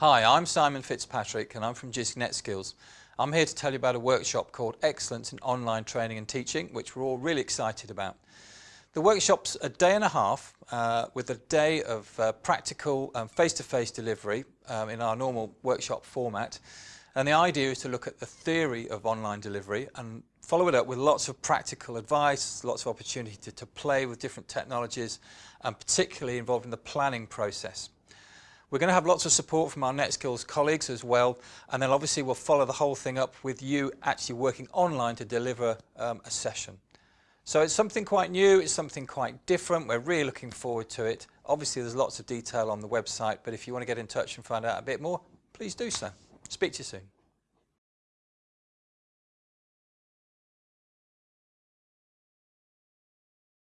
Hi, I'm Simon Fitzpatrick and I'm from JISC NetSkills. I'm here to tell you about a workshop called Excellence in Online Training and Teaching, which we're all really excited about. The workshop's a day and a half uh, with a day of uh, practical face-to-face -face delivery um, in our normal workshop format. And the idea is to look at the theory of online delivery and follow it up with lots of practical advice, lots of opportunity to, to play with different technologies and particularly involved in the planning process. We're going to have lots of support from our NetSkills colleagues as well, and then obviously we'll follow the whole thing up with you actually working online to deliver um, a session. So it's something quite new, it's something quite different, we're really looking forward to it. Obviously there's lots of detail on the website, but if you want to get in touch and find out a bit more, please do so. Speak to you soon.